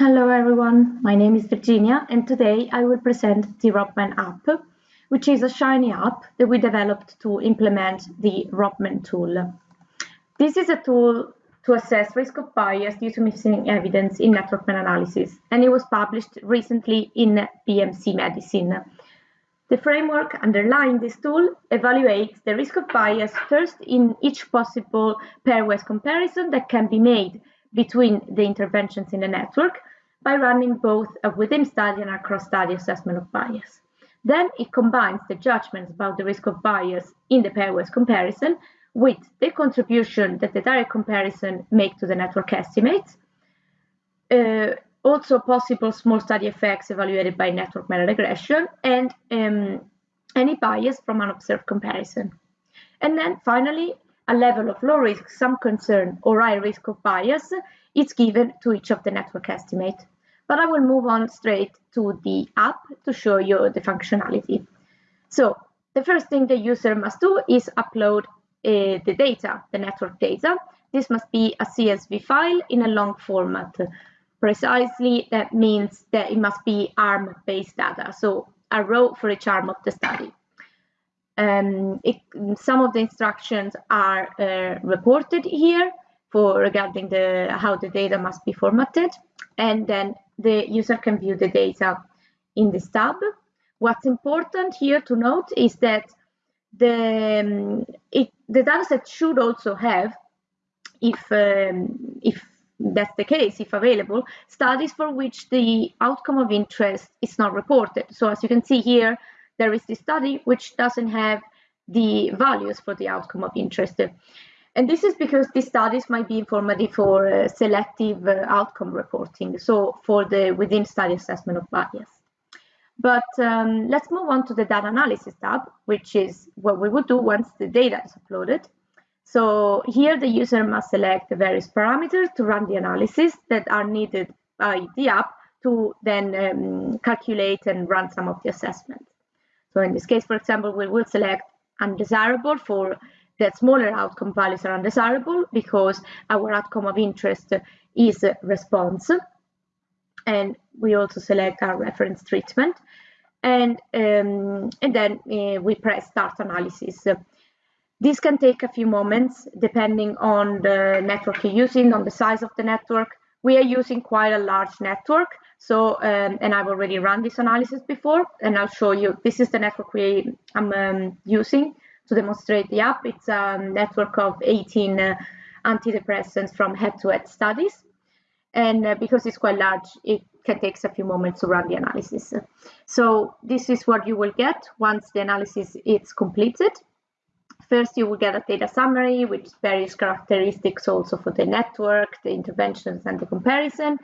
Hello everyone, my name is Virginia and today I will present the ROB-MEN app, which is a Shiny app that we developed to implement the ROB-MEN tool. This is a tool to assess risk of bias due to missing evidence in network meta-analysis and it was published recently in BMC Medicine. The framework underlying this tool evaluates the risk of bias first in each possible pairwise comparison that can be made between the interventions in the network by running both a within study and a cross study assessment of bias. Then it combines the judgments about the risk of bias in the pairwise comparison with the contribution that the direct comparison make to the network estimates, uh, also possible small study effects evaluated by network meta regression, and um, any bias from unobserved comparison. And then finally, a level of low risk, some concern, or high risk of bias is given to each of the network estimate. But I will move on straight to the app to show you the functionality. So the first thing the user must do is upload uh, the data, the network data. This must be a CSV file in a long format. Precisely, that means that it must be ARM-based data, so a row for each arm of the study. Um, it, some of the instructions are uh, reported here for regarding the how the data must be formatted, and then the user can view the data in this tab. What's important here to note is that the um, it, the dataset should also have, if um, if that's the case, if available, studies for which the outcome of interest is not reported. So as you can see here, there is this study which doesn't have the values for the outcome of interest. And this is because these studies might be informative for uh, selective uh, outcome reporting, so for the within study assessment of bias. But um, let's move on to the data analysis tab, which is what we would do once the data is uploaded. So here the user must select the various parameters to run the analysis that are needed by the app to then um, calculate and run some of the assessments. So in this case, for example, we will select undesirable for that smaller outcome values are undesirable because our outcome of interest is response. And we also select our reference treatment. And, um, and then uh, we press start analysis. This can take a few moments depending on the network you're using, on the size of the network. We are using quite a large network, so um, and I've already run this analysis before, and I'll show you. This is the network we I'm um, using to demonstrate the app. It's a network of 18 uh, antidepressants from head-to-head -head studies, and uh, because it's quite large, it can take a few moments to run the analysis. So this is what you will get once the analysis is completed. First, you will get a data summary with various characteristics also for the network, the interventions, and the comparison.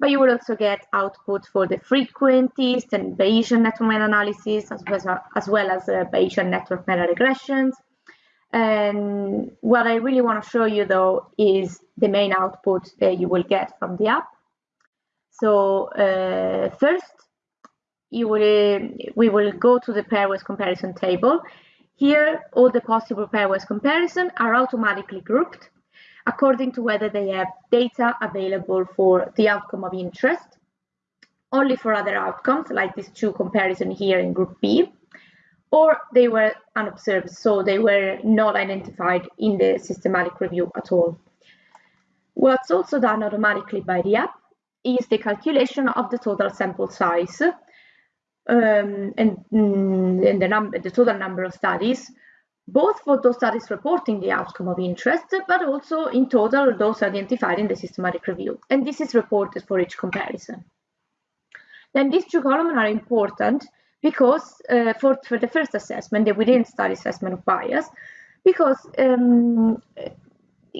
But you will also get output for the frequentist and Bayesian network meta-analysis, as, well, as well as uh, Bayesian network meta-regressions. And what I really want to show you, though, is the main output that you will get from the app. So uh, first, you will, we will go to the pairwise comparison table here, all the possible pairwise comparisons are automatically grouped according to whether they have data available for the outcome of interest, only for other outcomes, like these two comparison here in group B, or they were unobserved, so they were not identified in the systematic review at all. What's also done automatically by the app is the calculation of the total sample size um, and, mm, and the, number, the total number of studies, both for those studies reporting the outcome of interest, but also in total those identified in the systematic review. And this is reported for each comparison. Then these two columns are important because uh, for, for the first assessment, the within study assessment of bias, because um,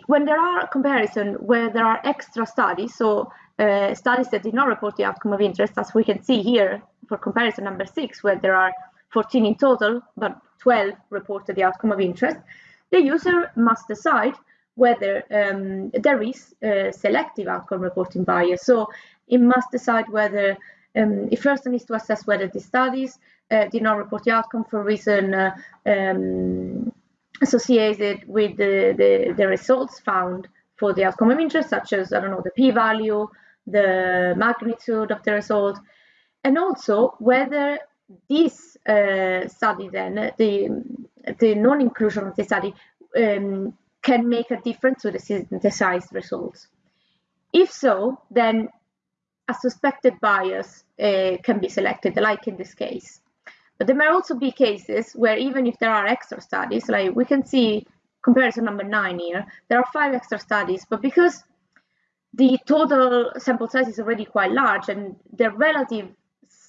when there are comparison where there are extra studies, so uh, studies that did not report the outcome of interest, as we can see here for comparison number six, where there are 14 in total, but 12 reported the outcome of interest, the user must decide whether um, there is selective outcome reporting bias. So it must decide whether um, it first needs to assess whether the studies uh, did not report the outcome for reason uh, um, associated with the, the, the, results found for the outcome of interest, such as, I don't know, the p-value, the magnitude of the result, and also whether this uh, study then, the, the non-inclusion of the study, um, can make a difference to the synthesized results. If so, then a suspected bias uh, can be selected, like in this case. But there may also be cases where even if there are extra studies, like we can see comparison number nine here, there are five extra studies, but because the total sample size is already quite large and the relative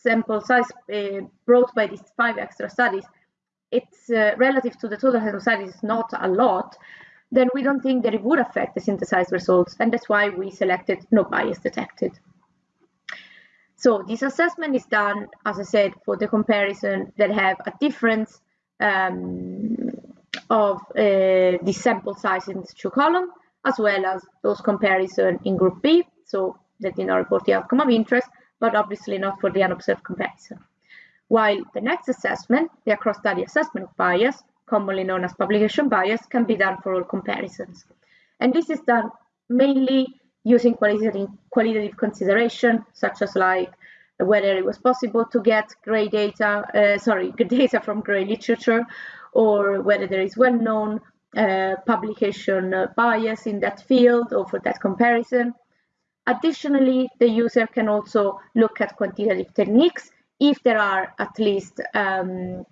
sample size uh, brought by these five extra studies, it's uh, relative to the total size is not a lot, then we don't think that it would affect the synthesized results. And that's why we selected no bias detected. So this assessment is done, as I said, for the comparison that have a difference um, of uh, the sample size in the two column, as well as those comparison in group B, so that did not report the outcome of interest, but obviously not for the unobserved comparison. While the next assessment, the across-study assessment of bias, commonly known as publication bias, can be done for all comparisons. And this is done mainly using qualitative, consideration, such as like whether it was possible to get gray data, uh, sorry, data from gray literature, or whether there is well-known uh, publication uh, bias in that field or for that comparison. Additionally, the user can also look at quantitative techniques if there are at least um,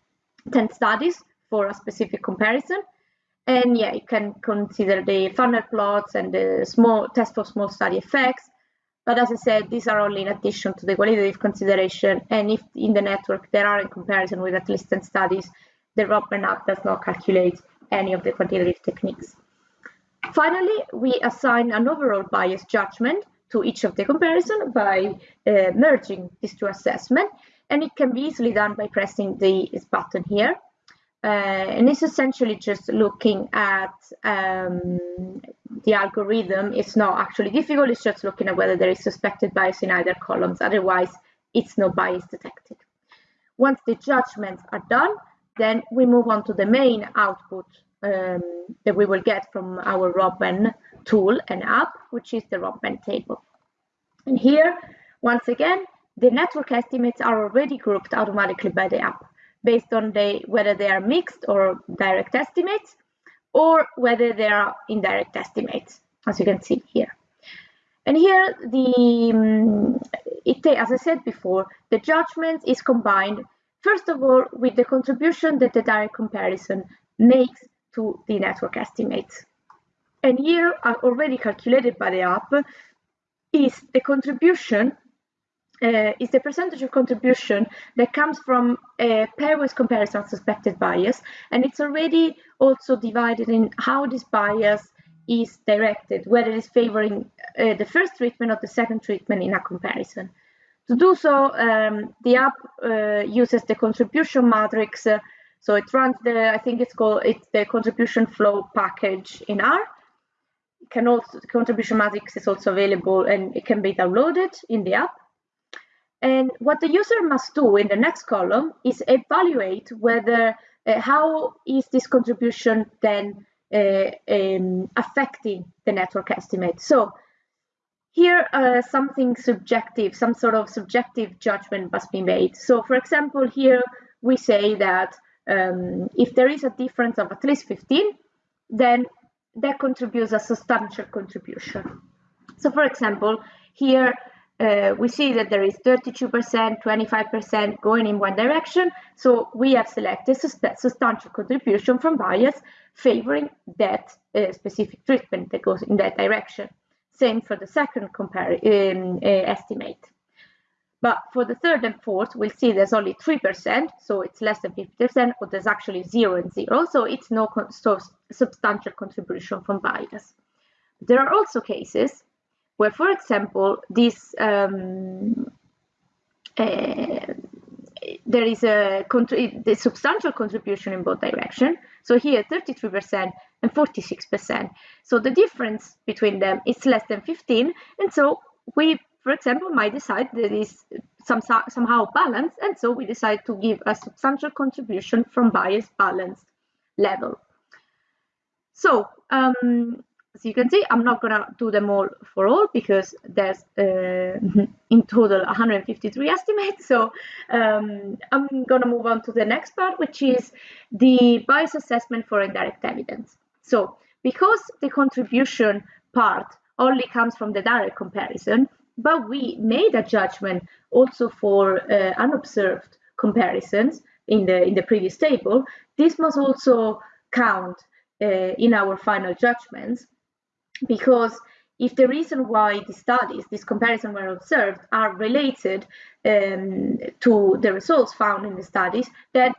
10 studies for a specific comparison and yeah, you can consider the funnel plots and the small test for small study effects. But as I said, these are only in addition to the qualitative consideration. And if in the network there are in comparison with at least 10 studies, the ROB-MEN app does not calculate any of the quantitative techniques. Finally, we assign an overall bias judgment to each of the comparison by uh, merging these two assessments. And it can be easily done by pressing the button here. Uh, and it's essentially just looking at um, the algorithm. It's not actually difficult, it's just looking at whether there is suspected bias in either columns. Otherwise, it's no bias detected. Once the judgments are done, then we move on to the main output um, that we will get from our ROB-MEN tool and app, which is the ROB-MEN table. And here, once again, the network estimates are already grouped automatically by the app based on the, whether they are mixed or direct estimates, or whether they are indirect estimates, as you can see here. And here, the um, it, as I said before, the judgment is combined, first of all, with the contribution that the direct comparison makes to the network estimates. And here, already calculated by the app, is the contribution uh, is the percentage of contribution that comes from a pairwise comparison suspected bias, and it's already also divided in how this bias is directed, whether it's favoring uh, the first treatment or the second treatment in a comparison. To do so, um, the app uh, uses the contribution matrix. Uh, so it runs the, I think it's called, it's the contribution flow package in R. Can also, contribution matrix is also available and it can be downloaded in the app. And what the user must do in the next column is evaluate whether uh, how is this contribution then uh, um, affecting the network estimate. So here uh, something subjective, some sort of subjective judgment must be made. So for example, here we say that um, if there is a difference of at least 15, then that contributes a substantial contribution. So for example, here uh, we see that there is 32%, 25% going in one direction. So we have selected substantial contribution from bias favoring that uh, specific treatment that goes in that direction. Same for the second um, uh, estimate. But for the third and fourth, we'll see there's only 3%, so it's less than 50%, or there's actually zero and zero, so it's no so substantial contribution from bias. There are also cases where, for example, this um, uh, there is a the substantial contribution in both directions. So here, 33% and 46%. So the difference between them is less than 15, and so we, for example, might decide that is some, somehow balanced, and so we decide to give a substantial contribution from bias balanced level. So um, as you can see, I'm not gonna do them all for all because there's uh, in total 153 estimates. So um, I'm gonna move on to the next part, which is the bias assessment for indirect evidence. So because the contribution part only comes from the direct comparison, but we made a judgment also for uh, unobserved comparisons in the in the previous table. This must also count uh, in our final judgments because if the reason why the studies, this comparison were observed, are related um, to the results found in the studies, then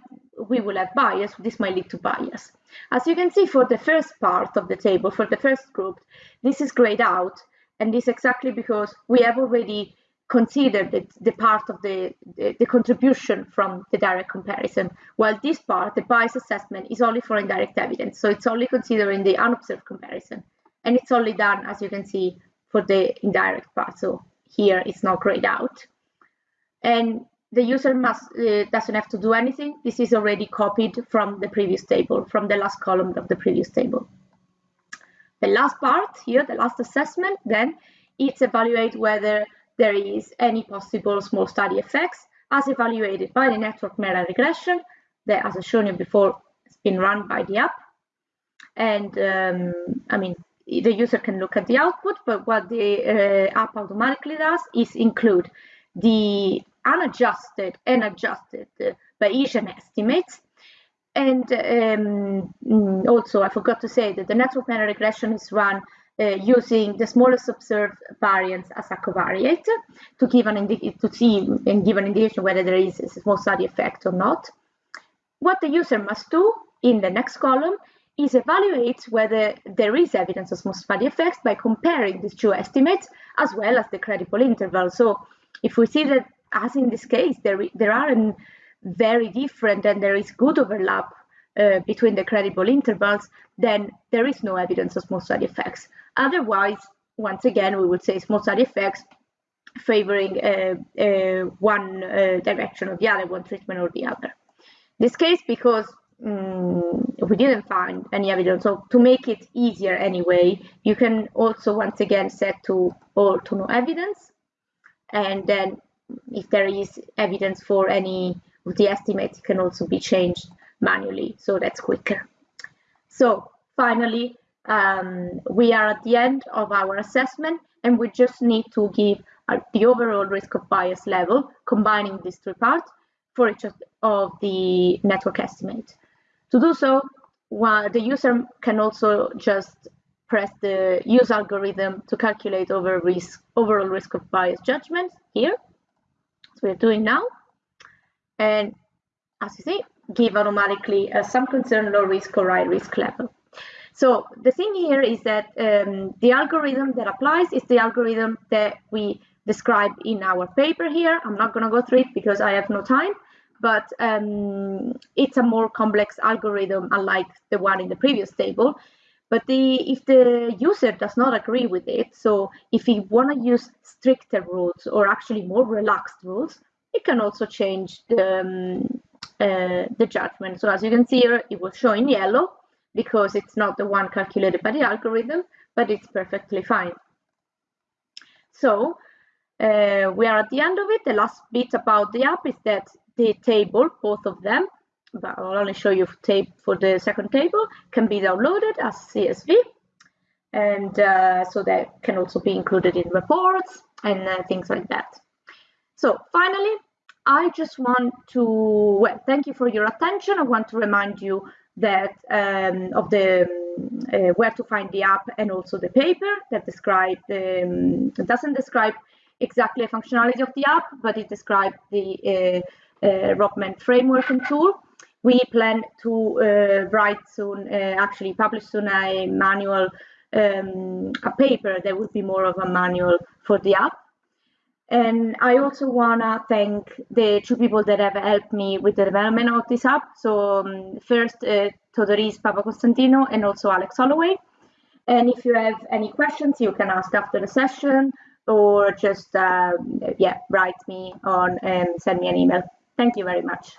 we will have bias. This might lead to bias. As you can see for the first part of the table, for the first group, this is grayed out, and this exactly because we have already considered the, the part of the, the, the contribution from the direct comparison, while this part, the bias assessment, is only for indirect evidence. So it's only considering the unobserved comparison. And it's only done as you can see for the indirect part. So here it's not grayed out. And the user must uh, doesn't have to do anything. This is already copied from the previous table from the last column of the previous table the last part here the last assessment then it's evaluate whether there is any possible small study effects as evaluated by the network meta regression that as i shown you before has been run by the app and um, i mean the user can look at the output, but what the uh, app automatically does is include the unadjusted and adjusted uh, Bayesian estimates. And um, mm, also, I forgot to say that the network meta regression is run uh, using the smallest observed variance as a covariate to give an to see and give an indication whether there is a small study effect or not. What the user must do in the next column is evaluate whether there is evidence of small study effects by comparing these two estimates as well as the credible interval. So if we see that, as in this case, there, there are very different and there is good overlap uh, between the credible intervals, then there is no evidence of small study effects. Otherwise, once again, we would say small study effects favoring uh, uh, one uh, direction or the other, one treatment or the other. This case, because um, we didn't find any evidence. So to make it easier anyway, you can also once again set to all to no evidence. And then if there is evidence for any the estimates, it can also be changed manually. So that's quicker. So finally, um, we are at the end of our assessment and we just need to give uh, the overall risk of bias level, combining these three parts for each of the network estimates. To do so, well, the user can also just press the use algorithm to calculate over risk, overall risk of bias judgment here. So we're doing now. And as you see, give automatically a some concern low risk or high risk level. So the thing here is that um, the algorithm that applies is the algorithm that we describe in our paper here. I'm not going to go through it because I have no time but um, it's a more complex algorithm unlike the one in the previous table. But the, if the user does not agree with it, so if he want to use stricter rules or actually more relaxed rules, it can also change the, um, uh, the judgment. So as you can see here, it will show in yellow because it's not the one calculated by the algorithm, but it's perfectly fine. So uh, we are at the end of it. The last bit about the app is that the table, both of them, but I'll only show you tape for the second table, can be downloaded as CSV. And uh, so that can also be included in reports and uh, things like that. So finally, I just want to, well, thank you for your attention. I want to remind you that um, of the uh, where to find the app and also the paper that describe um, doesn't describe exactly the functionality of the app, but it describes the uh, uh, ROB-MEN framework and tool. We plan to uh, write soon, uh, actually publish soon a manual, um, a paper that will be more of a manual for the app. And I also want to thank the two people that have helped me with the development of this app. So um, first, uh, Theodoros Papakonstantinou and also Alex Holloway. And if you have any questions, you can ask after the session or just, uh, yeah, write me on and send me an email. Thank you very much.